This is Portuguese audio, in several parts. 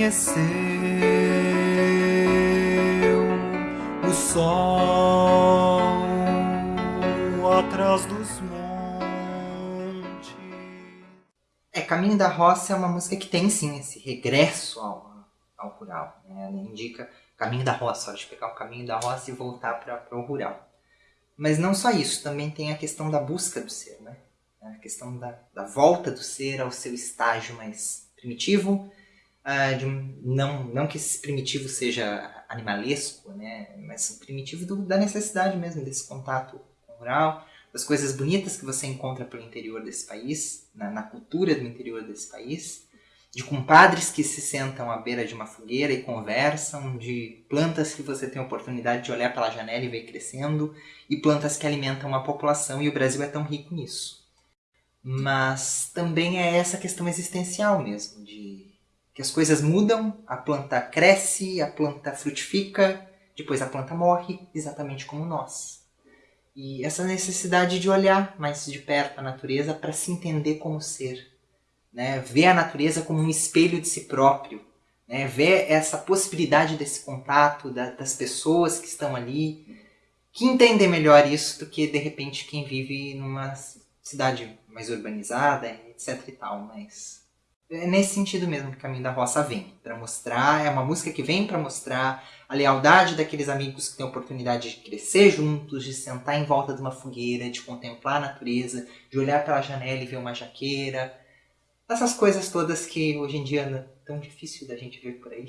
amanheceu o sol atrás dos montes. É, Caminho da Roça é uma música que tem sim esse regresso ao, ao rural. Né? Ela indica caminho da roça, de pegar o caminho da roça e voltar para o rural. Mas não só isso, também tem a questão da busca do ser, né? a questão da, da volta do ser ao seu estágio mais primitivo, uh, de não, não que esse primitivo seja animalesco, né? mas primitivo do, da necessidade mesmo desse contato com o rural, das coisas bonitas que você encontra pelo interior desse país, na, na cultura do interior desse país, de compadres que se sentam à beira de uma fogueira e conversam, de plantas que você tem a oportunidade de olhar pela janela e ver crescendo, e plantas que alimentam a população, e o Brasil é tão rico nisso. Mas também é essa questão existencial mesmo, de que as coisas mudam, a planta cresce, a planta frutifica, depois a planta morre, exatamente como nós. E essa necessidade de olhar mais de perto a natureza para se entender como ser, né? ver a natureza como um espelho de si próprio, né? ver essa possibilidade desse contato da, das pessoas que estão ali, que entendem melhor isso do que de repente quem vive numa cidade mais urbanizada, etc e tal, mas é nesse sentido mesmo que o Caminho da Roça vem, para mostrar, é uma música que vem para mostrar a lealdade daqueles amigos que têm a oportunidade de crescer juntos, de sentar em volta de uma fogueira, de contemplar a natureza, de olhar pela janela e ver uma jaqueira, essas coisas todas que hoje em dia é tão difícil da gente ver por aí.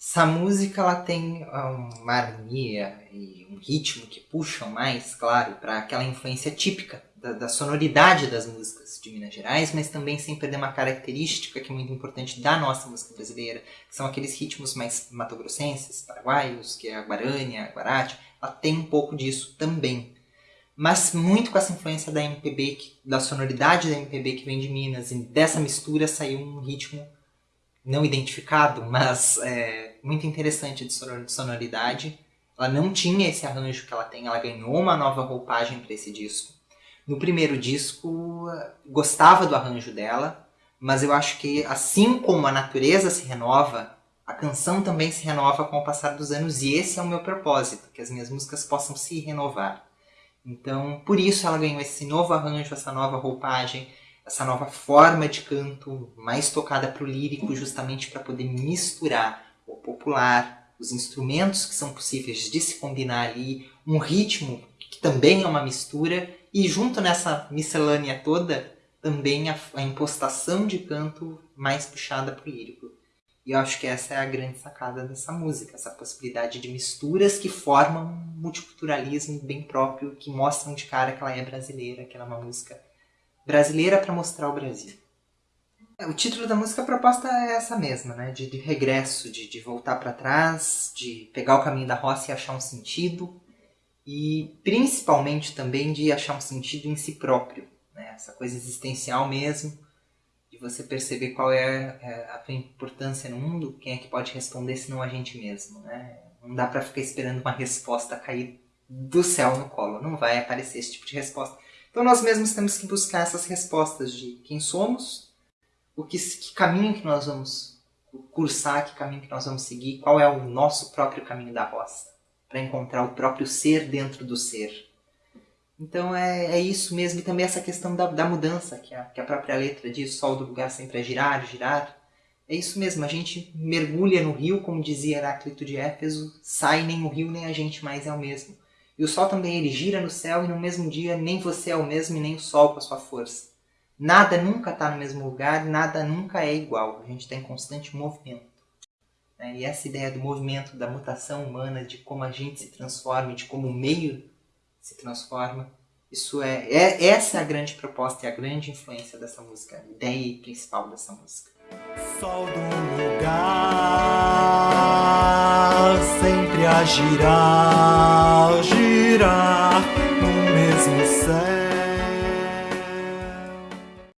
Essa música ela tem uma harmonia e um ritmo que puxam mais, claro, para aquela influência típica da, da, sonoridade das músicas de Minas Gerais, mas também sem perder uma característica que é muito importante da nossa música brasileira, que são aqueles ritmos mais matogrossenses, paraguaios, que é a guarânia, a guarate, ela tem um pouco disso também mas muito com essa influência da MPB, da sonoridade da MPB que vem de Minas, e dessa mistura saiu um ritmo não identificado, mas é, muito interessante de sonoridade. Ela não tinha esse arranjo que ela tem, ela ganhou uma nova roupagem para esse disco. No primeiro disco, gostava do arranjo dela, mas eu acho que assim como a natureza se renova, a canção também se renova com o passar dos anos, e esse é o meu propósito, que as minhas músicas possam se renovar. Então, por isso ela ganhou esse novo arranjo, essa nova roupagem, essa nova forma de canto mais tocada para o lírico, justamente para poder misturar o popular, os instrumentos que são possíveis de se combinar ali, um ritmo que também é uma mistura, e junto nessa miscelânea toda, também a, a impostação de canto mais puxada para o lírico. E eu acho que essa é a grande sacada dessa música, essa possibilidade de misturas que formam um multiculturalismo bem próprio, que mostram de cara que ela é brasileira, que ela é uma música brasileira para mostrar o Brasil. É, o título da música, a proposta é essa mesma, né? de, de regresso, de, de voltar para trás, de pegar o caminho da roça e achar um sentido, e principalmente também de achar um sentido em si próprio, né? essa coisa existencial mesmo, de você perceber qual é, é a tua importância no mundo, quem é que pode responder se não a gente mesmo, né? Não dá para ficar esperando uma resposta cair do céu no colo, não vai aparecer esse tipo de resposta. Então nós mesmos temos que buscar essas respostas de quem somos, o que, que caminho que nós vamos cursar, que caminho que nós vamos seguir, qual é o nosso próprio caminho da roça, para encontrar o próprio ser dentro do ser. Então é, é isso mesmo, e também essa questão da, da mudança, que a, que a própria letra diz, sol do lugar sempre é girar, girar. É isso mesmo, a gente mergulha no rio, como dizia Heráclito de Éfeso, sai nem o rio nem a gente mais é o mesmo. E o sol também ele gira no céu e no mesmo dia nem você é o mesmo e nem o sol com a sua força. Nada nunca está no mesmo lugar, nada nunca é igual, a gente está em constante movimento. E essa ideia do movimento, da mutação humana, de como a gente se transforma, de como o meio se transforma. Isso é, é essa é a grande proposta e a grande influência dessa música, a ideia principal dessa música. Sol do lugar sempre a girar, girar.